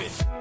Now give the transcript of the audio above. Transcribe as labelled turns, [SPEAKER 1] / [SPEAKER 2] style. [SPEAKER 1] with.